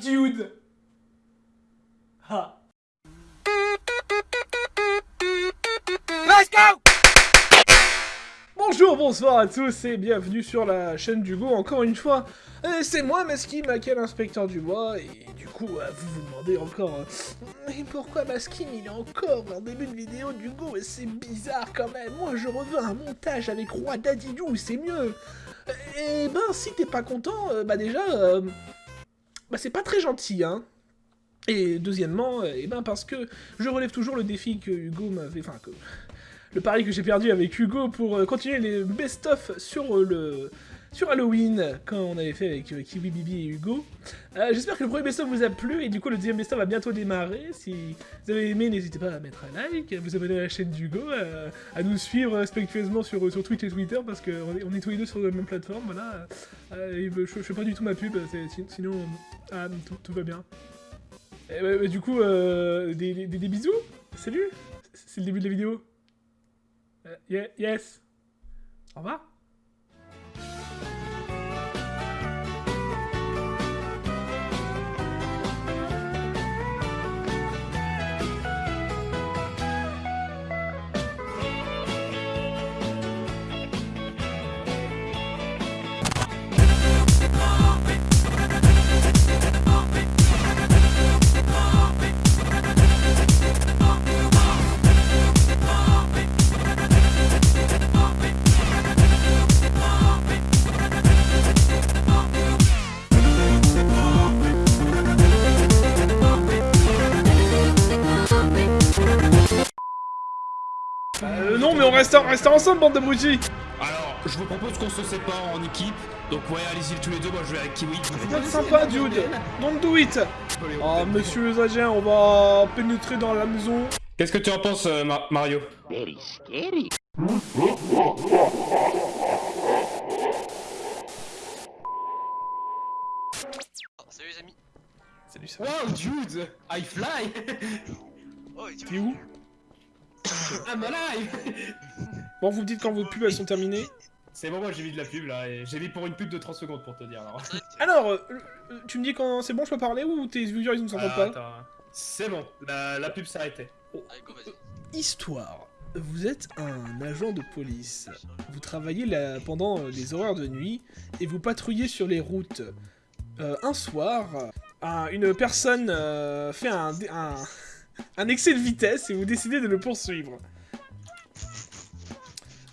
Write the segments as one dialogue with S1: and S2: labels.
S1: dude Ha
S2: Let's go
S1: Bonjour, bonsoir à tous et bienvenue sur la chaîne d'Hugo encore une fois. Euh, c'est moi, Maskim, quel inspecteur du bois, et du coup, euh, vous vous demandez encore, euh, mais pourquoi Maskim il est encore en début de vidéo d'Hugo et c'est bizarre quand même. Moi je reveux un montage avec Roi Dadidou, c'est mieux. Et ben si t'es pas content, euh, bah déjà, euh, bah c'est pas très gentil, hein. Et deuxièmement, euh, eh ben parce que je relève toujours le défi que Hugo m'avait, enfin que le pari que j'ai perdu avec Hugo pour euh, continuer les best-of sur euh, le sur Halloween, quand on avait fait avec euh, Kiwi Bibi et Hugo. Euh, J'espère que le premier best-of vous a plu, et du coup le deuxième best-of va bientôt démarrer. Si vous avez aimé, n'hésitez pas à mettre un like, à vous abonner à la chaîne d'Hugo, à, nous suivre respectueusement sur, sur Twitch et Twitter, parce qu'on est, on est tous les deux sur la même plateforme, voilà. Euh, et je, je fais pas du tout ma pub, sinon euh, ah, tout, tout va bien. Et, ouais, ouais, du coup, euh, des, des- bisous Salut C'est le début de la vidéo euh, yes. Au revoir. Ensemble, bande d'abrutis
S2: Alors, je vous propose qu'on se sépare en équipe. Donc ouais, allez-y tous les deux, moi je vais avec Kiwi.
S1: C'est sympa, dude Don't do it Ah, monsieur les agents, on va pénétrer dans la maison.
S2: Qu'est-ce que tu en penses, euh, Ma- Mario
S3: Salut les amis.
S1: Salut, ça
S2: Wow, dude I fly
S3: Oh,
S1: T'es où
S2: I'm alive
S1: Bon, vous me dites quand vos pubs elles sont terminées.
S2: C'est bon, moi j'ai mis de la pub là, et j'ai mis pour une pub de 30 secondes pour te dire alors.
S1: Alors, euh, tu me dis quand c'est bon, je peux parler ou tes viewers ils ne s'entendent
S2: Ah,
S1: pas
S2: attends. C'est bon, la, la pub s'est arrêtée.
S3: Allez, go, vas-y.
S1: Histoire. Vous êtes un agent de police. Vous travaillez là pendant euh, les horaires de nuit et vous patrouillez sur les routes. Euh, un soir, un- une personne euh, fait un, un, un excès de vitesse et vous décidez de le poursuivre.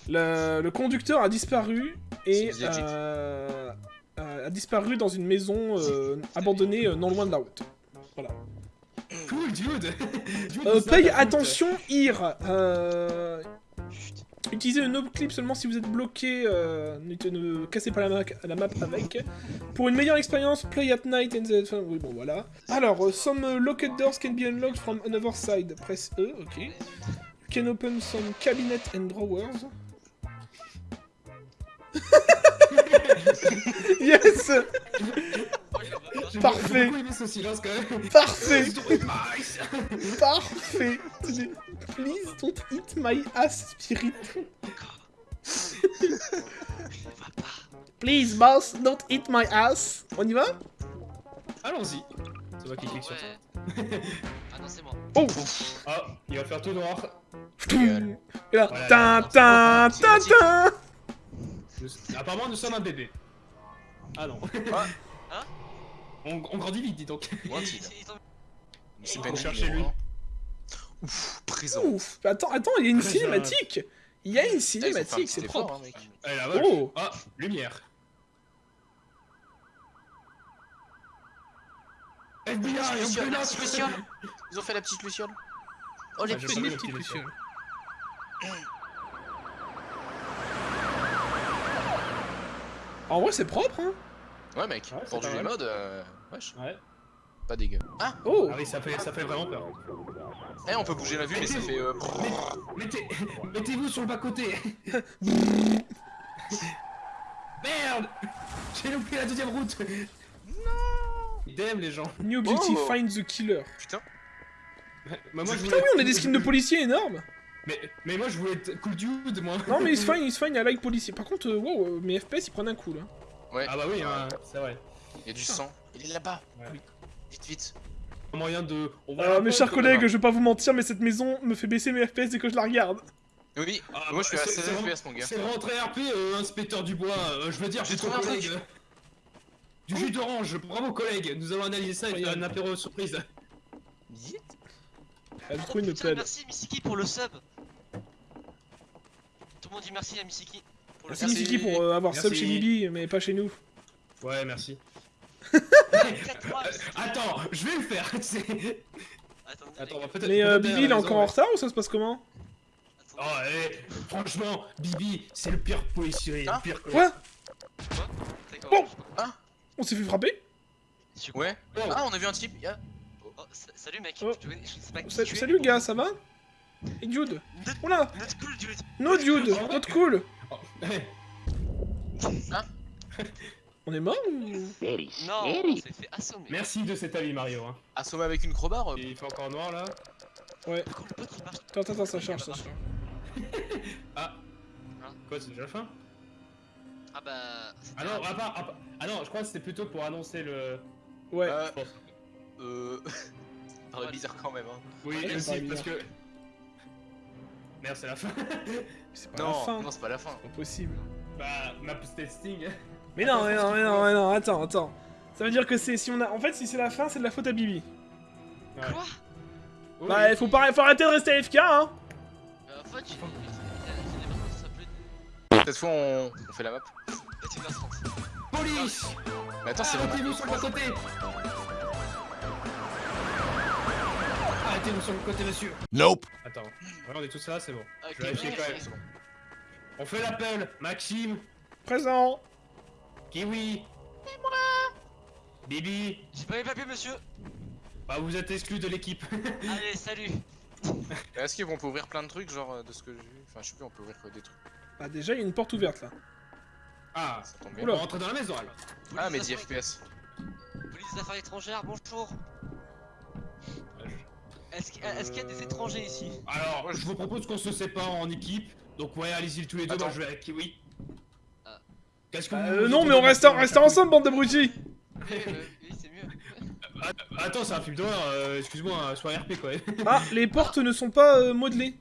S1: Le, le conducteur a disparu et euh, euh, a disparu dans une maison euh, abandonnée euh, non loin de la route. Voilà.
S2: Cool, dude, Dude,
S1: Euh, paye attention, IR. Euh, utilisez le no clip seulement si vous êtes bloqué. Euh, ne, ne cassez pas la, map- la map avec. Pour une meilleure expérience, play at night and the... enfin, oui, bon, voilà. Alors, some locked doors can be unlocked from another side. Press E, ok. You can open some cabinet and drawers. yes
S2: J'ai
S1: Parfait.
S2: beaucoup aimé ce silence quand même.
S1: Parfait. Parfait Please don't eat my ass, spirit. Please, boss, don't eat my ass. On y va?
S2: Allons-y. C'est moi qui clique sur ça.
S3: Ah non, c'est moi.
S1: Oh
S2: Ah, il va faire tout noir.
S1: Et là, tin, tin, tin, tin
S2: Apparemment, nous sommes un bébé. Ah non.
S3: Hein?
S2: On, on grandit vite, dis donc.
S3: C'est
S2: Faut chercher lui.
S3: Ouf, présent.
S1: Ouf Attends, attends, il y a une cinématique Il y a une cinématique, c'est propre
S3: hein, mec.
S2: Allez, la vache.
S1: Oh.
S2: Ah, lumière. FBI,
S3: La petite
S2: on
S3: luciole,
S2: peut
S3: la
S2: là,
S3: petite luciole. Ils ont fait la petite luciole. Oh, les
S2: Ah, j'ai
S3: petits.
S2: pas vu
S1: Petite
S2: le petit
S1: luciole. En vrai, c'est propre, hein
S3: Ouais, mec.
S2: Ouais,
S3: Pour du mode, euh... wesh,
S2: Ouais.
S3: pas dégueu. Ah,
S1: Oh
S2: Ah oui, ça fait, ça fait vraiment peur.
S3: eh, on peut bouger la vue, mais ça fait. euh,
S2: Mettez- Mettez-vous sur le bas-côté. Merde J'ai loupé la deuxième route. Non Damn les gens.
S1: New Objective,
S3: Oh.
S1: find the killer.
S3: Putain.
S2: Bah, moi, je
S1: Putain,
S2: voulais-
S1: oui, on a des skins de policiers énormes
S2: Mais, mais moi je voulais être cool dude moi.
S1: Non, mais il se fine, il se fine à like policier. Par contre, euh, wow, euh, mes FPS ils prennent un coup là.
S3: Ouais.
S2: Ah bah oui, hein, c'est vrai.
S3: Il y a du sang. Il est là-bas.
S2: Ouais.
S3: Vite, vite.
S2: Un moyen de. on voit
S1: Alors,
S2: un
S1: mes chers
S2: que-
S1: collègues, je vais pas vous mentir, mais cette maison me fait baisser mes FPS dès que je la regarde.
S3: Oui,
S2: Ah,
S3: moi je suis
S2: bah,
S3: à
S2: c'est-
S3: 16
S2: c'est vraiment-
S3: FPS, mon gars.
S2: C'est vraiment très RP, euh, inspecteur Dubois. euh, je veux dire,
S3: J'ai
S2: trop
S3: trouvé un
S2: collègues.
S3: truc.
S2: Du jus d'orange, bravo collègues. Nous allons analyser ça et faire un apéro surprise.
S4: Oh,
S1: trouille me
S4: putain,
S1: plaide.
S4: Merci Misiki pour le sub. Tout le monde dit merci à Misiki pour le
S1: Merci
S3: Merci.
S1: Misiki pour euh, avoir
S2: Merci.
S1: sub chez Bibi, mais pas chez nous.
S2: Ouais, merci. Attends, je vais le faire. Attends, on va.
S1: Mais euh, Bibi, il est encore en retard ou ça se passe comment
S2: Oh, franchement, Bibi, c'est le pire policier.
S3: Hein
S2: le pire
S1: Quoi
S4: sais pas.
S1: On s'est fait frapper
S4: quoi
S3: Ouais.
S2: Oh.
S3: Ah, on a vu un type. Yeah.
S4: Oh, sa- Salut mec,
S1: Oh.
S4: je, je sais pas qui
S1: Sa-
S4: tu es.
S1: Salut gars, ça va? Et Jude
S4: Not-
S1: Oula
S4: not cool, dude.
S1: No Jude Not cool
S2: eh,
S1: On est mort ou?
S4: Non, on s'est fait assommer.
S2: Merci de cet avis, Mario. Hein.
S3: Assommé avec une crowbar. euh,
S2: Il fait encore noir là.
S1: Ouais.
S4: Par contre, le pote il marche.
S1: Attends, attends, attends, ça charge, ça charge.
S2: Ah.
S4: Hein?
S2: Quoi, c'est déjà la fin?
S4: Ah bah.
S2: Ah non, ah, pas- ah, pas- ah non, je crois que c'était plutôt pour annoncer le.
S1: Ouais.
S3: Euh,
S2: je pense.
S3: euh... Ça paraît bizarre quand même, hein.
S2: Oui, aussi, parce que. Merde, c'est la fin.
S1: C'est pas la
S3: Non,
S1: fin.
S3: non, c'est pas la fin.
S1: C'est pas possible.
S2: bah, map testing.
S1: Mais non, mais non, mais non, mais non, attends, attends. Ça veut dire que c'est si on a. En fait, si c'est la fin, c'est de la faute à Bibi.
S2: Ouais.
S4: Quoi?
S2: Oui.
S1: Bah, il faut, pas... faut arrêter de rester AFK, hein
S4: Euh, En fait, j'ai.
S3: Cette fois, on, on fait la map.
S2: Police
S3: Mais attends, c'est la map.
S2: Arrêtez-vous sur le côté Sur le côté, monsieur
S5: Nope.
S2: Attends, on est tous là, c'est bon. Je vais vérifier quand même.
S4: merci.
S2: On fait l'appel Maxime
S1: Présent
S2: Kiwi C'est moi Bibi
S4: J'ai pas les papiers, monsieur.
S2: Bah, vous êtes exclus de l'équipe.
S4: Allez, salut.
S3: Est-ce qu'on peut ouvrir plein de trucs, genre euh, de ce que j'ai vu? Enfin, je sais plus, on peut ouvrir que des trucs.
S1: Bah, déjà, il y a une porte ouverte là.
S2: Ah,
S3: Ça tombe
S2: on
S3: bien.
S1: Oula.
S2: va rentrer dans la maison alors.
S3: Ah, mais
S4: Police
S3: 10
S4: des affaires-
S3: FPS.
S4: Police des affaires étrangères, bonjour. Est-ce qu'il est-ce qu'il y a des étrangers ici?
S2: Alors, je vous propose qu'on se sépare en équipe. Donc, ouais, allez-y tous les deux, moi je vais avec Kiwi.
S4: Ah.
S2: Qu'est-ce que vous
S1: euh,
S2: vous
S1: non, mais on reste,
S2: dans-
S1: reste ensemble, bande d'abrutis
S4: Oui, bah, oui, c'est mieux.
S2: Ah, Attends, c'est un film d'horreur, euh, excuse-moi, euh, sois RP quoi.
S1: Ah, les portes ne sont pas euh, modelées.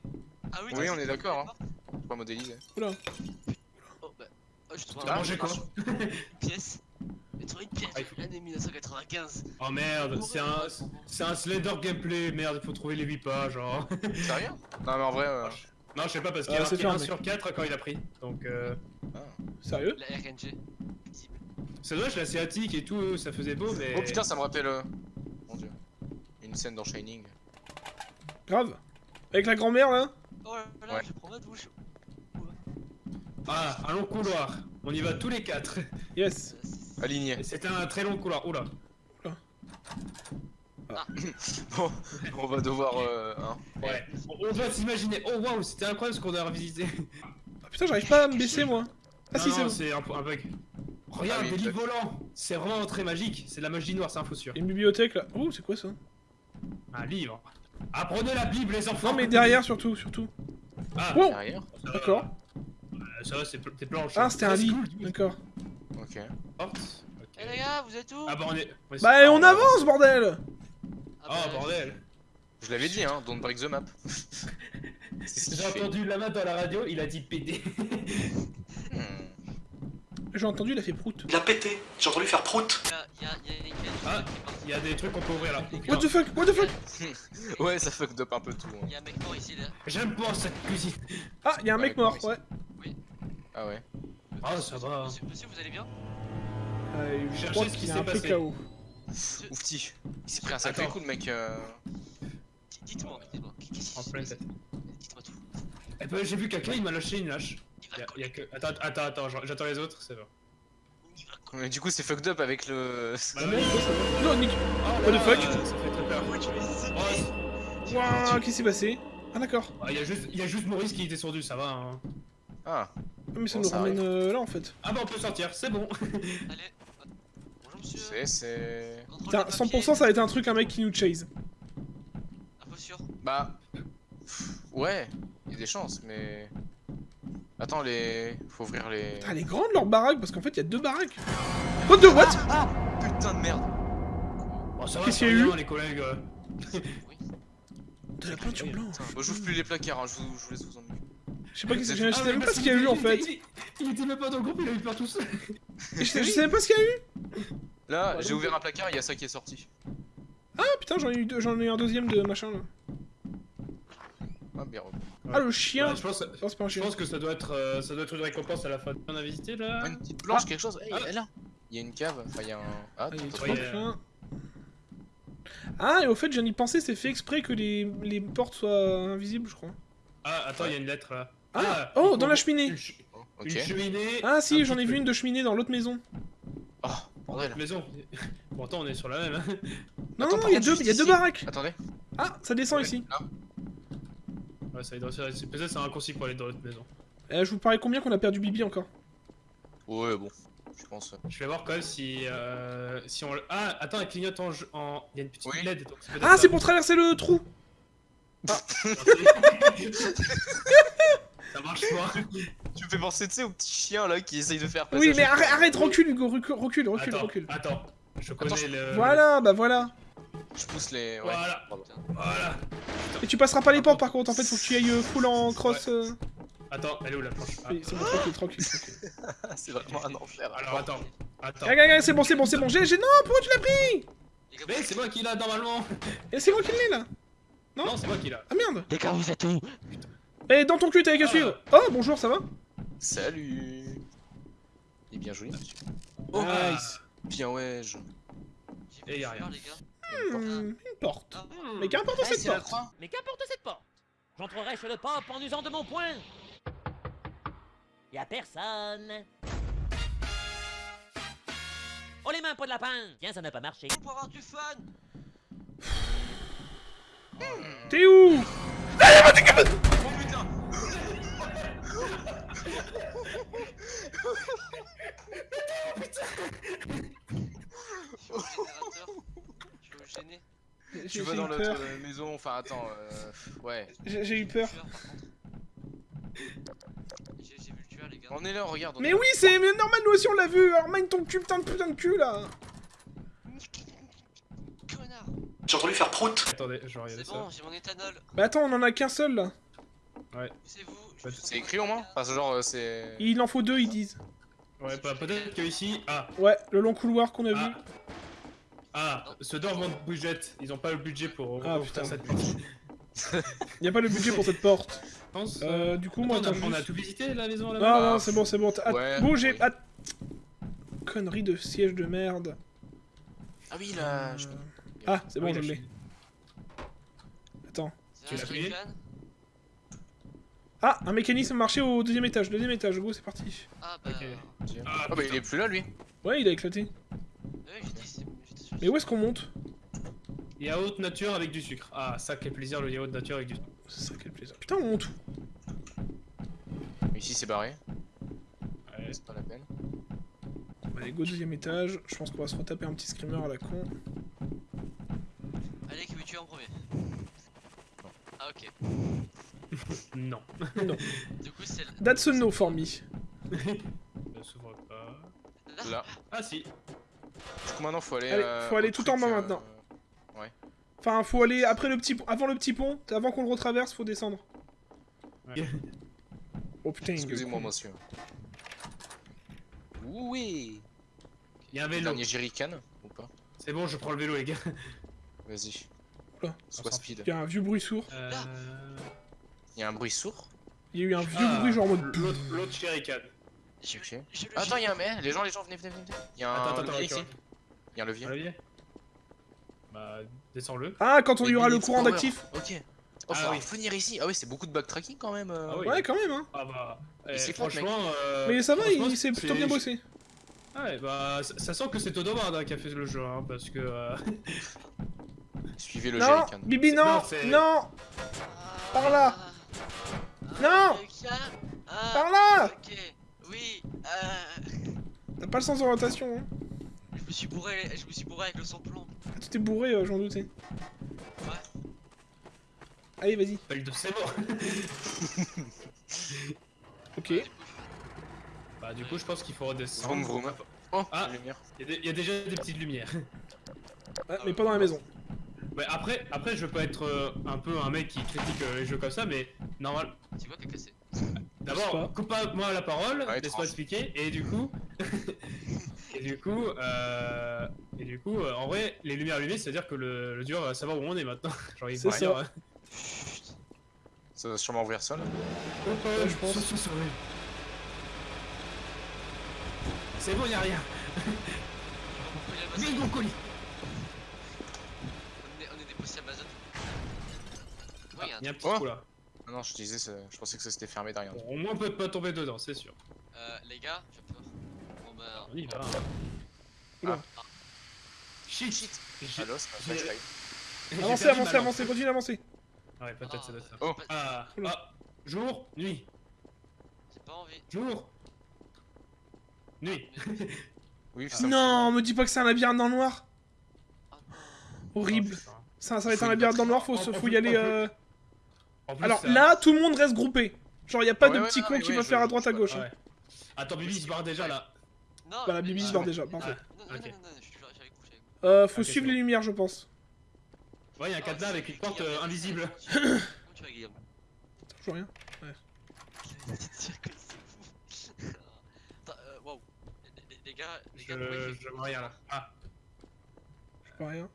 S4: Ah oui,
S3: on est d'accord, hein. Pas modélisé.
S1: Oula.
S4: Oh bah. Oh, je
S2: T'as
S4: un-
S2: mangé quoi
S4: pièce. Une pièce
S2: Ah,
S4: l'année 1995.
S2: Oh merde, c'est un, c'est un Slender gameplay, merde, faut trouver les 8 pages, genre.
S3: Sérieux? Non, mais en vrai, euh...
S2: Non, je sais pas, parce qu'il y
S1: Ah,
S2: a
S1: c'est
S2: marqué 1
S1: fermé.
S2: sur 4 quand il a pris. Donc, euh.
S1: Sérieux?
S4: La RNG.
S2: C'est dommage, l'asiatique et tout, ça faisait beau, mais.
S3: Oh putain, ça me rappelle... euh, Mon dieu. Une scène dans Shining.
S1: Grave. Avec la grand-mère là?
S4: Oh là là,
S3: Ouais.
S4: je prends ma douche.
S2: Ah, un long couloir. On y va tous les 4.
S1: Yes.
S4: C'est-
S3: Aligné.
S2: C'était un très long couloir. Oula.
S3: Bon, on va devoir... Euh, hein.
S2: Ouais. On doit s'imaginer. Oh waouh, c'était incroyable ce qu'on a revisité.
S1: Ah putain, j'arrive pas à me baisser moi. Ah
S2: Non,
S1: si, c'est bon.
S2: c'est un, un bug. Regarde,
S3: Ah oui,
S2: des livres
S3: peut-être.
S2: volants. C'est vraiment très magique. C'est de la magie noire, c'est info sûr.
S1: Il y a une bibliothèque là. Oh, c'est quoi ça?
S2: Un livre. Apprenez la Bible, les enfants.
S1: Non, mais derrière surtout, surtout.
S2: Ah,
S1: Oh
S3: Derrière.
S2: va.
S1: D'accord.
S2: Ça va, c'est pl- c'est planche.
S1: Ah, c'était un lit. D'accord.
S3: Ok.
S2: Porte. Ok.
S4: Eh les gars, vous êtes où
S2: Ah bah on est. ouais,
S1: Bah,
S2: c'est-
S1: on
S2: ah,
S1: avance, bordel
S4: Ah
S2: Oh
S4: bah,
S2: bordel.
S3: Je l'avais dit, hein, don't break the map.
S2: J'ai entendu Lama dans la radio, il a dit PD.
S3: Hmm.
S1: J'ai entendu, il a fait prout.
S6: Il a pété, j'ai entendu faire prout.
S4: Il y a,
S2: Ah. Il y des trucs qu'on peut ouvrir là.
S1: What the fuck What the fuck?
S3: Ouais, ça fucked up un peu tout. hein.
S4: Il y a un mec mort ici là.
S2: J'aime pas cette cuisine.
S1: Ah, il y a un mec mort, ouais.
S3: Ah ouais.
S2: Ah, ça va.
S4: Monsieur, monsieur, vous allez bien?
S1: Euh, je
S2: Cherchez
S1: crois
S2: ce qui
S1: qu'il est
S2: s'est
S1: un peu
S2: passé.
S1: KO.
S3: Oufti. Il s'est pris un sacré
S2: Attends.
S3: coup de mec. Euh...
S4: Dites-moi, dites-moi. Qu'est-ce qui
S2: En
S4: se
S2: pleine
S4: passe
S2: tête.
S4: Dites-moi tout.
S2: Eh ben, j'ai vu quelqu'un, il m'a lâché une lâche.
S4: Il va
S2: Y a,
S4: coller.
S2: y a que... Attends, attends, attends, j'en- j'attends les autres, c'est bon.
S4: Il va coller.
S3: Mais du coup, c'est fucked up avec le.
S2: Bah,
S1: Ah. Non, Non, Nick
S2: Oh
S1: What the fuck
S2: Ça fait très peur.
S4: Pourquoi tu es
S2: Oh,
S1: qu'est-ce qui s'est passé? Ah, d'accord.
S2: Ah, y a juste, y a juste Maurice qui était sourdu, ça va. Hein.
S3: Ah,
S1: Ah, Mais ça
S3: Bon,
S1: nous
S3: ça
S1: ramène euh, là en fait.
S2: Ah bah on peut sortir, c'est bon.
S4: Allez. Bonjour monsieur.
S3: c'est. c'est...
S4: Contrôle
S1: Putain,
S4: des
S1: 100%
S4: papiers.
S1: ça a été un truc, un mec qui nous chase.
S4: Info sûre.
S3: Bah. pff, Ouais, il y a des chances, mais. Attends, les. Faut ouvrir les.
S1: Putain, elle est grande leur baraque parce qu'en fait il y a deux baraques. What the what?
S3: Ah Putain
S2: ça va,
S1: Qu'est-ce
S2: c'est
S1: qu'il y a eu?
S2: les collègues. euh.
S1: De la peinture blanche.
S3: Moi j'ouvre plus les placards, hein, je, vous, je vous laisse vous ennuyer.
S1: Je sais pas, je
S3: Ah,
S1: sais même pas ce qu'il y a eu en fait.
S2: il- était même pas dans le groupe, il a eu peur tout seul.
S1: Je sais même pas ce qu'il y a eu.
S3: Là, j'ai ouvert un placard, il y a ça qui est sorti.
S1: Ah putain, j'en ai eu deux- j'en ai eu un deuxième de machin là.
S3: Ah.
S1: Ah le chien.
S2: Ouais, je pense, je que ça doit être, euh, ça doit être une récompense à la fin. On a visité là.
S3: Ah, une petite blanche,
S1: Ah.
S3: quelque chose. Hey,
S2: Ah.
S3: elle est là. Il y a une cave, enfin il y a un. Ah,
S1: Ah. Ah, et au fait, je viens d'y penser, c'est fait exprès que les, les portes soient invisibles, je crois.
S2: Ah, attends, il y a une lettre là.
S1: Ah,
S2: il
S1: oh, dans la cheminée.
S2: Une, ch-
S3: Ok.
S2: une cheminée.
S1: Ah, si, j'en ai vu une de cheminée dans l'autre maison.
S3: Oh, bordel.
S2: Maison. Pourtant, on est sur la même. hein.
S1: Non,
S3: Attends,
S1: non, il y a deux, y a deux baraques.
S3: Attendez.
S1: Ah, ça descend
S2: Ouais.
S1: ici.
S3: Là.
S2: Ouais, ça doit être- c'est- Peut-être c'est un raccourci pour aller dans l'autre maison.
S1: Eh, je vous parie combien qu'on a perdu Bibi encore?
S3: Ouais, bon. Je pense.
S2: Je vais voir quand même si. Euh, si on. le- Ah, attends, elle clignote en. jeu- en... Il y a une petite
S3: Oui.
S2: LED. donc
S1: Ah, c'est pour traverser le trou
S2: ça marche pas.
S3: Tu me fais penser, tu sais, au petit chien là qui essaye de faire passer.
S1: Oui, mais arrête, arrête, recule, Hugo, recule, recule, recule,
S2: attends,
S1: recule.
S2: attends. Je connais
S3: Attends,
S2: le.
S1: Voilà, bah voilà.
S3: Je pousse les. Ouais.
S2: Voilà. Voilà.
S1: Et tu passeras pas les portes par contre, en fait, faut que tu y ailles euh, full en cross. euh.
S2: Attends, elle est où la planche? Ah,
S1: Oui, c'est bon, tranquille, tranquille. tranquille.
S3: Ah, c'est vraiment un enfer.
S2: Alors attends. Attends.
S1: Regarde, regarde, c'est bon, c'est bon, c'est bon. J'ai, j'ai, non, pourquoi tu l'as pris?
S2: Mais c'est moi qui l'a normalement.
S1: Et c'est moi qui l'ai là. Non?
S2: Non, c'est moi qui l'a.
S1: Ah merde.
S5: Les gars, vous êtes où?
S1: Eh, dans ton cul, t'avais qu'à
S2: Ah.
S1: suivre. Oh, bonjour, ça va?
S3: Salut. Il est bien joli. monsieur. Oh,
S1: Nice.
S3: bien ouais. Je...
S2: Et
S4: j'ai
S2: y a
S4: peur,
S2: rien.
S4: les gars.
S1: Hmm, une porte.
S4: Ah,
S1: Mais qu'importe cette porte.
S5: Mais qu'importe cette porte J'entrerai sur le pop en usant de mon poing Y'a personne Oh les mains, pas de lapin Tiens, ça n'a pas marché.
S4: pour avoir du fun
S1: T'es où?
S4: Je suis au générateur. Je suis au gêné.
S1: J'ai,
S3: Tu vas dans notre euh, maison. Enfin, attends. Euh... Ouais.
S1: J'ai, eu peur.
S4: J'ai vu le tueur, les gars.
S3: On est là, regarde. on
S1: Mais
S3: est
S1: oui, c'est normal, nous aussi on l'a vu. Alors, mine ton cul, putain de putain de cul là.
S4: Connard
S6: J'ai entendu faire prout.
S2: Attendez, je vais regarder
S4: C'est bon, j'ai mon éthanol.
S1: Bah attends, on en a qu'un seul là.
S4: C'est vous.
S2: Ouais,
S3: C'est écrit au moins Enfin, genre, euh, c'est.
S1: Il en faut deux, ils disent.
S2: Ouais, bah, peut-être que ici. Ah,
S1: Ouais, le long couloir qu'on a vu.
S2: ah. Ah, ce door manque de budget. Ils ont pas le budget pour
S1: Ah, putain.
S2: cette pute.
S1: Y a pas le budget pour cette porte.
S2: Je pense.
S1: Euh, du coup, moi,
S2: Attends, on, a, tout visité la maison
S1: Non,
S2: là-bas?
S1: Non, c'est bon, c'est bon.
S3: Ouais,
S1: bougez.
S3: oui.
S1: att- Connerie de siège de merde.
S3: Ah oui, là.
S1: Euh,
S3: je-
S1: Ah, c'est bon,
S2: Oui,
S1: je
S2: la
S1: l'ai. Attends.
S2: Tu l'as
S1: Ah, un mécanisme marché au deuxième étage. Deuxième étage, go, c'est parti.
S4: Ah bah.
S2: Ah,
S3: Ah bah, il est plus là lui.
S1: Ouais, il a éclaté.
S4: dit.
S1: Mais où est-ce qu'on monte?
S2: Yaourt nature avec du sucre. Ah, ça, quel plaisir le yaourt nature avec du sucre.
S1: Ça, quel plaisir. Putain, on monte où?
S3: Mais ici, c'est barré.
S2: Ouais.
S3: C'est pas la peine.
S1: Allez, go, deuxième étage. Je pense qu'on va se retaper un petit screamer à la con.
S4: Allez, qui veut tuer en premier Ah, ok.
S2: Non.
S4: Du coup, c'est.
S1: That's a no for me.
S2: Ça s'ouvre pas.
S3: Là.
S2: Ah, si.
S3: Du coup, maintenant, faut aller.
S1: Allez,
S3: euh,
S1: faut aller tout en bas
S3: euh,
S1: maintenant. Enfin, faut aller après le petit pont, avant le petit pont, avant qu'on le retraverse, faut descendre.
S2: Ouais.
S1: Oh putain,
S3: Excusez-moi, monsieur. Oui.
S2: Il y a un vélo.
S3: Dernier jerrycan ou pas
S2: C'est bon, je prends le vélo, les gars.
S3: Vas-y. Sois speed.
S1: il y a un vieux bruit sourd.
S2: Euh...
S3: Il y a un bruit sourd.
S1: Il y a eu un vieux
S2: ah,
S1: bruit genre en mode.
S2: L'autre, Shuriken.
S4: J'ai
S3: Attends, il y a un mais les gens, les gens, venez, venez, venez. Il y a un
S2: Attends, attends,
S3: levier ici. Il y a un levier.
S2: Un levier Bah, descends-le.
S1: Ah, quand on y aura le courant d'actif.
S3: Ok. Oh,
S2: Ah
S3: faut
S2: oui.
S3: venir ici. Ah oui, c'est beaucoup de backtracking quand même. euh.
S2: Ah oui.
S1: Ouais, quand même, hein.
S2: Ah bah.
S3: Il
S2: eh, franchement. Euh,
S1: Mais ça va, il s'est plutôt bien bossé.
S2: Ouais, bah, ça, ça sent que c'est Todomard hein, qui a fait le jeu, hein, parce que. euh,
S3: Suivez le
S1: Non. Bibi, non,
S2: non,
S1: Par là.
S4: Ah,
S1: Non.
S4: quelqu'un Ah,
S1: par là.
S4: Ok, oui, euh,
S1: T'as pas le sens d'orientation, hein.
S4: je me suis bourré, je me suis bourré avec le sans-plomb.
S1: Ah, Tu t'es bourré, euh, j'en doutais.
S4: Ouais.
S1: Allez, vas-y.
S2: Pas de c'est mort.
S1: Ok.
S4: Ouais, du coup,
S2: Bah, du coup, je pense qu'il faut redescendre.
S3: Vroom vroom. Oh,
S2: Ah.
S3: lumière.
S2: Il y, a y déjà des petites lumières.
S1: Ouais, mais pas dans la maison.
S2: Ouais, après, après, je peux être euh, un peu un mec qui critique euh, les jeux comme ça, mais normal.
S4: C'est quoi qui est cassé
S1: Je sais pas.
S2: D'abord, coupe pas moi la parole,
S3: Ouais,
S2: laisse-moi expliquer, et du coup, et du coup, euh, et du coup, euh, en vrai, les lumières allumées, c'est-à-dire que le, le dur va savoir où on est maintenant. Genre, il
S1: C'est
S2: va
S1: ça.
S2: rien, hein.
S3: Ça va sûrement ouvrir ça là.
S2: Ouais,
S1: je pense.
S2: ouais. C'est bon, y'a rien.
S4: On est,
S2: Bingo colis.
S4: on est des boss Amazon. Ouais, y'a un
S2: Y'a un
S4: truc.
S2: petit
S3: Oh.
S2: trou là.
S3: Ah non, je disais, ça- je pensais que ça s'était fermé derrière.
S2: Bon, au moins, on peut pas tomber dedans, c'est sûr.
S4: Euh, les gars, j'ai peur. Bon bah.
S2: On y va.
S1: Oula.
S2: Shit. Shit.
S3: Allo, c'est flashlight.
S2: j'ai
S1: Avancez, avancez, avancez,
S2: lampe.
S1: continuez d'avancer.
S2: Ouais, peut-être ça doit être ça.
S3: Oh.
S2: Ah, ah, jour, nuit,
S4: J'ai pas envie.
S2: jour, nuit.
S3: Oui, c'est ça.
S1: Non, me dis pas que c'est un labyrinthe dans le noir.
S4: Ah non.
S1: Horrible. Ça, ça va être un labyrinthe dans le noir, faut, faut y aller. euh,
S2: plus,
S1: Alors
S2: ça-
S1: là, tout le monde reste groupé. Genre, y a pas
S3: Ouais,
S1: de
S3: ouais,
S1: petit con qui
S3: ouais,
S1: va faire à droite à gauche. Hein.
S2: ouais. Attends, Bibi, il se barre déjà là.
S4: Non, mais-
S1: Bibi se barre
S4: ouais.
S1: déjà, parfait. Euh, faut suivre les lumières, je pense.
S2: Ouais, il y a un cadenas avec une porte euh, invisible.
S4: Comment tu vas, Guillaume
S1: rien.
S4: C'est dire que c'est fou. Attends, euh, waouh. Les- gars, les gars,
S2: je vois rien là. Ah,
S1: Je vois rien.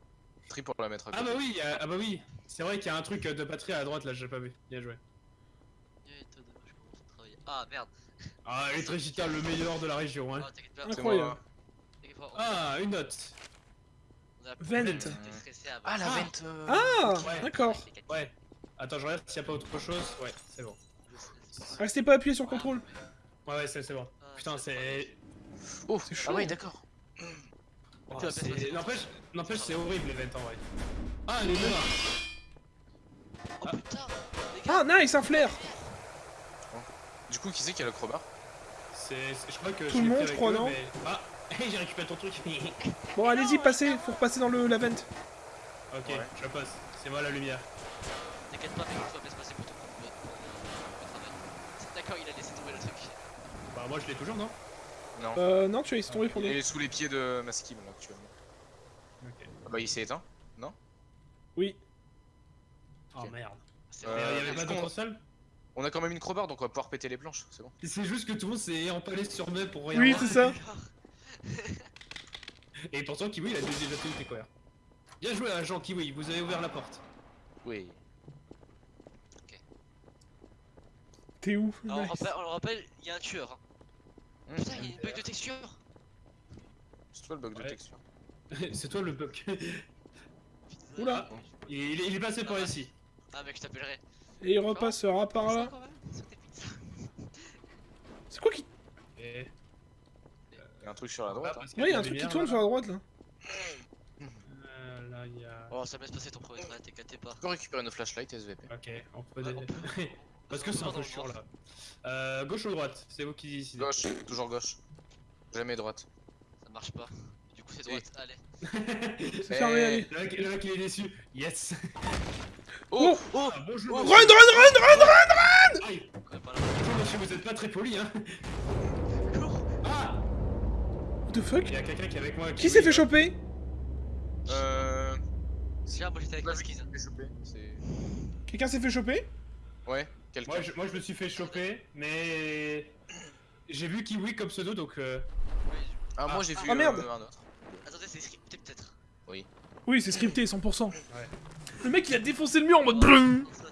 S3: Pour la mettre à
S2: ah
S3: côté.
S2: bah oui, a- ah bah oui. C'est vrai qu'il y a un truc euh, de batterie à la droite là, j'ai pas vu. Bien joué.
S4: Ah merde.
S2: Ah, Electricita, le meilleur de la région, hein.
S4: Ah,
S1: Incroyable.
S2: Ah, une note.
S1: Vent.
S3: Ah, la
S2: Ah.
S3: vente euh,
S1: Ah,
S2: Ouais.
S1: d'accord.
S2: Ouais. Attends, je regarde s'il y a pas autre chose. Ouais, c'est bon.
S1: Restez pas appuyé sur contrôle.
S2: Ouais, ouais, c'est c'est bon.
S4: Ah,
S2: Putain, c'est.
S3: Oh,
S1: C'est
S3: ah
S1: chaud.
S3: ouais, d'accord.
S2: Oh,
S4: passer-
S2: N'empêche, n'empêche, c'est horrible l'event en vrai. Ah, elle est noire.
S4: Oh putain les gars,
S1: Ah, nice, un flair.
S3: Du coup, qui c'est qui a le crowbar?
S2: C'est, c'est- je crois que
S1: Tout
S2: je
S1: le monde, je crois,
S2: eux,
S1: non?
S2: mais- Ah, j'ai récupéré ton truc.
S1: Bon, allez-y, passez. Faut repasser dans le la vente.
S2: ok,
S3: Ouais.
S2: je passe. C'est moi la lumière.
S4: T'inquiète pas, mec, tout va bien se passer pour ton. D'accord, il a laissé tomber le truc.
S2: Bah, moi je l'ai toujours, non?
S3: Non.
S1: Euh, non, tu laissé tomber pour
S3: Il
S1: nous.
S3: est sous les pieds de Maskim là actuellement.
S2: Ok.
S3: Ah bah il s'est éteint.
S1: Oui.
S2: Oh merde.
S4: C'est
S2: Il
S3: Euh,
S2: y avait pas
S3: On a quand même une crowbar donc on va pouvoir péter les planches, c'est bon.
S2: C'est juste que tout le monde s'est empalé sur moi pour rien
S1: Oui, c'est ça.
S2: Et pourtant, Kiwi il a déjà déjà tout découvert. Bien joué, agent Kiwi, vous avez ouvert la porte.
S3: Oui.
S1: T'es où
S4: Alors,
S1: Nice.
S4: on le rappelle, il y a un tueur. hein. Putain, il y a une bug de texture.
S3: C'est toi le bug de texture.
S2: c'est toi le bug.
S1: Oula.
S2: il, est, il est passé par ici.
S4: Ah, mec, je t'appellerai.
S1: Et il repassera par là. C'est quoi qui.
S2: Et...
S3: Il y a un truc sur la droite. hein.
S1: Ouais, y a un truc qui tourne sur la droite là.
S2: Euh, là, il y a.
S4: Oh, ça me laisse passer ton premier trait, t'inquiète pas.
S3: On peut récupérer nos flashlights SVP.
S2: Ok, on peut.
S4: Ouais, on
S2: Parce que c'est un peu chiant là. Euh, gauche ou droite C'est vous qui décidez.
S3: Gauche, toujours gauche. Jamais droite.
S4: Ça marche pas. Du coup, c'est droite. Allez.
S1: C'est fermé,
S3: Eh.
S1: allez.
S2: Le mec, il est déçu. Yes
S3: Oh Oh
S2: Ah, Bonjour
S3: Oh,
S1: Run, run, run, run
S4: pas là.
S2: Bonjour monsieur, vous êtes pas très poli hein Ah
S1: What the fuck?
S2: Il y a quelqu'un qui est avec moi.
S1: Qui s'est fait choper?
S3: Euh.
S4: Tiens, moi j'étais avec la skis.
S3: C'est.
S1: Quelqu'un s'est fait choper?
S3: Ouais, quelqu'un.
S2: moi je, moi je me suis fait choper, mais... J'ai vu Kiwi comme pseudo donc... Euh...
S4: Oui,
S3: Ah, moi j'ai vu
S1: Ah, merde.
S3: euh, un autre.
S4: Attendez, c'est scripté peut-être.
S1: Oui, c'est scripté, 100%.
S2: Ouais.
S1: Le mec il a défoncé le mur en mode sais,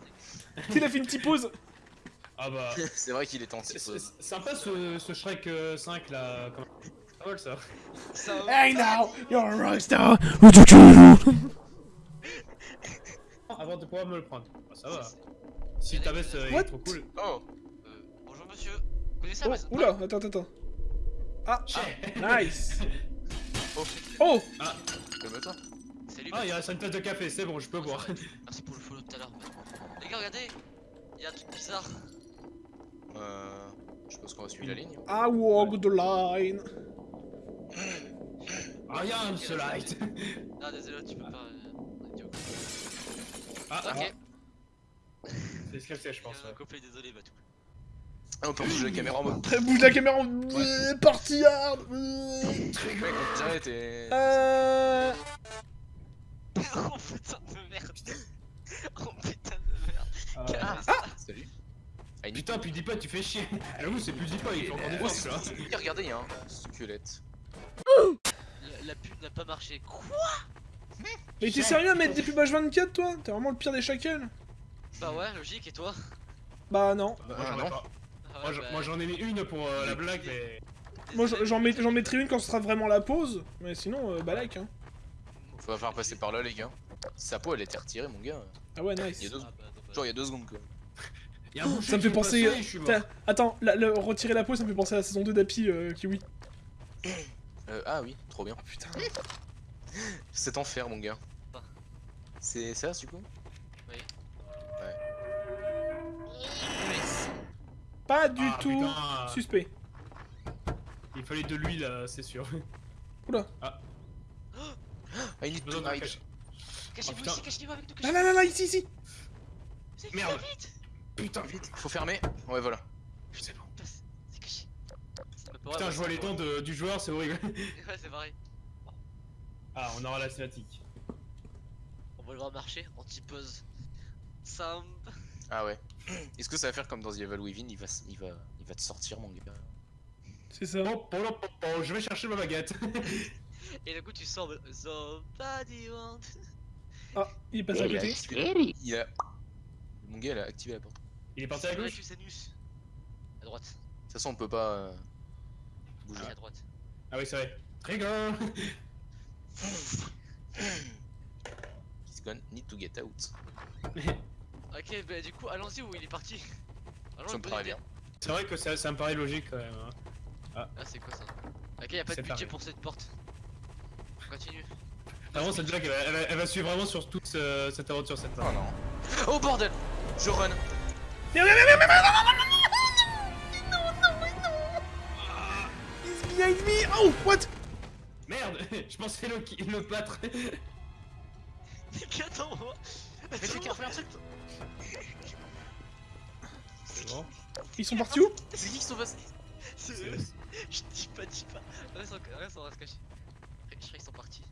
S1: Il a fait une petite pause.
S2: Ah bah...
S3: c'est vrai qu'il est en
S2: C'est
S3: petite pause.
S2: c'est sympa ce, ce Shrek euh, 5 là... Comment... Pas mal ça.
S4: Ça
S1: Hey now, you're a rockstar.
S2: Avant de pouvoir me le prendre. Ah, ça va. Si ta veste euh, est trop cool.
S3: Oh
S4: Euh, bonjour monsieur. Vous connaissez
S1: Oh,
S4: Amazon
S1: oula, attends, attends, attends. Ah,
S2: Chais.
S1: nice.
S3: Oh
S1: Oh,
S3: Calme-toi.
S4: Salut,
S2: Ah, il reste une tasse de café, c'est bon, je peux boire.
S4: Merci pour le follow tout à l'heure. Les gars, regardez. Il y a un truc bizarre.
S3: Euh. Je pense qu'on va suivre la ligne.
S1: I walk the line.
S2: I am the light.
S4: Ah, désolé, tu peux pas. euh, idiot.
S2: Ah,
S4: Ok.
S2: C'est ce qu'elle sait, je pense.
S4: Euh,
S2: ouais.
S4: Couplet, désolé, Batou.
S3: Ah, on peut bouger la caméra en mode.
S1: Très bouge la caméra en euh, party hard. euh.
S3: Mec, on dirait t'es.
S1: Euh...
S4: oh putain de merde. Oh putain de merde.
S2: Ah,
S4: Ah,
S3: Salut. Ah, une
S2: Putain, PewDiePie, tu fais chier. J'avoue, c'est il fait encore des
S3: Oh,
S2: forces, là.
S3: c'est- Regardez, il y a un squelette.
S4: La, la pub n'a pas marché. Quoi?
S1: Mais t'es sérieux à mettre des pubs H24 toi? T'es vraiment le pire des shackles
S4: Bah ouais, logique, et toi?
S1: Bah non.
S2: Bah,
S3: Ah,
S2: moi, j'en ai pas.
S4: Ah ouais,
S2: Moi, j'en-
S4: bah,
S2: ai mis une pour euh, la blague, mais.
S1: Moi j'en- mettrai une quand ce sera vraiment la pause, mais sinon euh, bah like hein.
S3: Faut faire passer par là, les gars. Sa peau, elle était retirée, mon gars.
S1: Ah ouais
S3: Il y a
S1: nice.
S3: deux,
S4: Ah bah,
S3: genre, il y a deux secondes, quoi.
S2: Il y a un
S1: Ça me fait penser. T'as- Attends, la- le- retirer la pause ça me fait penser à la saison 2 d'Happy euh, Kiwi.
S3: Euh, ah oui, trop bien.
S1: Oh putain.
S3: C'est enfer, mon gars.
S4: Ah.
S3: C'est ça, du coup?
S1: Pas du
S2: Ah,
S1: tout
S2: putain.
S1: suspect.
S2: Il fallait de l'huile, euh, c'est sûr.
S3: Ah, il need
S2: Besoin
S3: to
S2: de
S3: hide.
S2: cacher.
S4: Cachez-vous ici, cachez-vous avec nous,
S1: Là
S4: cachez-vous
S1: là là là ici ici.
S2: Merde.
S4: vite
S2: Putain,
S3: Vite, faut fermer. Ouais, voilà.
S2: c'est bon.
S4: C'est caché.
S2: Putain, je vois les dents de- du joueur, c'est horrible.
S4: Ouais, c'est pareil.
S2: Ah, on aura la cinématique.
S4: On va le voir marcher, anti-buzz. Sam.
S3: Ah ouais. Est-ce que ça va faire comme dans The Evil Within il va, s- il va, il va te sortir, mon gars?
S1: C'est ça.
S2: Bon, bon, bon, bon, je vais chercher ma baguette.
S4: Et du coup, tu sors de Somebody want.
S1: Ah, il est passé à
S3: il a,
S1: côté.
S3: il a... Mon gars, il a activé la porte. De
S2: Il est parti à gauche
S4: Anus. À droite.
S3: toute façon, on peut pas euh, bouger.
S4: Allez, à droite.
S2: Ah oui, c'est vrai. Trigger
S3: He's gonna need to get out.
S4: Ok, bah du coup, allons-y où il est parti. Allons,
S3: Ça me
S4: bonne
S3: paraît
S4: idée.
S3: bien.
S2: C'est vrai que ça, ça me paraît logique quand même. hein.
S4: Ah, c'est quoi ça? Ok, y'a pas de budget pour cette porte. Continue.
S2: Vraiment, cette blague, elle, va- elle va- elle va suivre vraiment sur toute euh, cette aventure, cette
S3: Oh non. Oh bordel Je run.
S1: He's behind me. Oh what?
S2: Merde Je pensais le, le
S4: attends-moi
S3: Mais c'est qui a fait un truc
S1: Ils sont partis où
S3: C'est qui qui sont passés
S4: C'est eux Je dis pas, dis pas Reste, en- reste, on va se cacher. Je crois qu'ils sont partis.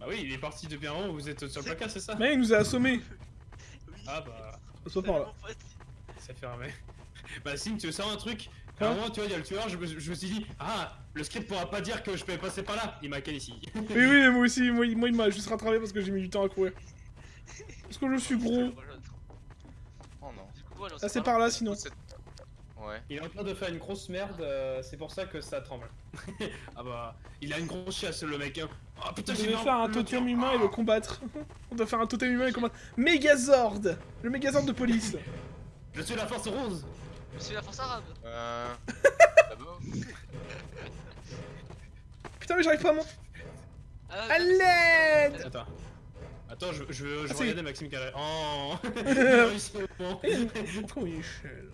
S2: Bah oui, il est parti depuis un moment, vous êtes sur le placard, c'est ça
S1: Mais il nous a assommés.
S4: Oui.
S2: Ah bah,
S1: pas par là.
S2: Ça fait. Bah Sim, tu veux savoir un truc
S1: Quoi
S2: un moment, tu vois, il y a le tueur, je me, je me suis dit, ah, le script pourra pas dire que je peux passer par là. Il m'a ken ici.
S1: Oui oui moi aussi, moi, il- moi il m'a juste rattrapé parce que j'ai mis du temps à courir. Parce que je suis gros.
S3: Oh non.
S4: On
S1: Ah c'est par là sinon.
S3: Ouais.
S2: Il est en train de faire une grosse merde, euh, c'est pour ça que ça tremble. ah bah, il a une grosse chasse le mec. hein. Oh putain, j'ai
S1: faire un totem humain et le combattre. On doit faire un totem humain et le combattre. Megazord Le Megazord de police.
S2: Je suis la force rose.
S4: Je suis la force arabe
S3: Euh... D'abord.
S1: Putain mais j'arrive pas à mon...
S4: Ah,
S1: l'aide
S2: Attends. Attends, je, je, je
S1: Ah,
S2: regarder Maxime Carré. Oh.
S1: Pourquoi l'échelle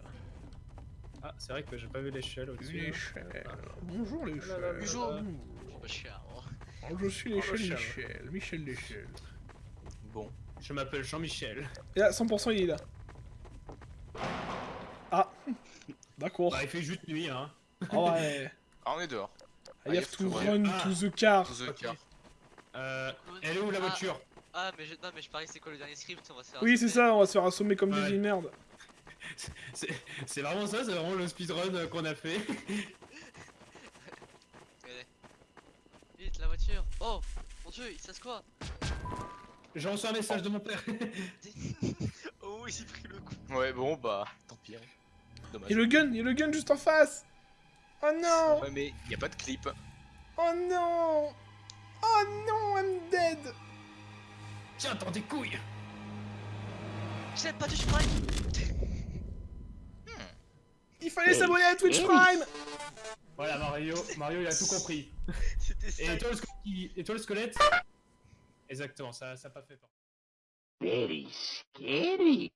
S2: Ah, c'est vrai que j'ai pas vu l'échelle au-dessus. hein.
S1: L'échelle. Bonjour l'échelle.
S3: Bonjour.
S4: Je suis pas cher. hein.
S1: Oh, Je suis
S2: Oh,
S1: l'échelle
S2: l'échelle.
S1: Michel. Michel l'échelle.
S3: Bon.
S2: Je m'appelle Jean-Michel.
S1: Et là 100% il est là. Ah D'accord.
S2: Bah, il fait juste nuit, hein.
S1: Ah ouais.
S3: Ah, on est dehors.
S1: I have to run
S2: Ah.
S1: to the car.
S3: To the car.
S2: Euh, elle est où la
S4: Ah.
S2: voiture?
S4: Ah, mais je... non, mais je parie que c'est quoi le dernier script On va se faire.
S1: Oui c'est ça, on va se faire assommer comme des
S2: Ouais.
S1: vieilles merdes.
S2: C'est c'est vraiment ça, c'est vraiment le speedrun euh, qu'on a fait.
S4: Vite, la voiture. Oh Mon dieu, il se passe quoi
S2: J'ai reçu un message de mon père.
S4: Oh, il s'est pris le coup.
S3: Ouais, bon, bah, tant pis. hein. Dommage.
S1: Et le gun, et le gun juste en face Oh non
S3: Ouais, mais y a pas de clip.
S1: Oh non Oh non, I'm dead
S2: Tiens, dans tes couilles
S4: J'aime pas Twitch Prime
S1: Il fallait s'abonner à Twitch Prime
S2: Voilà, Mario, Mario il a tout compris.
S4: C'était ça.
S2: Et toi le, squelette- et toi, le squelette Exactement, ça ça a pas fait peur.
S7: Very scary.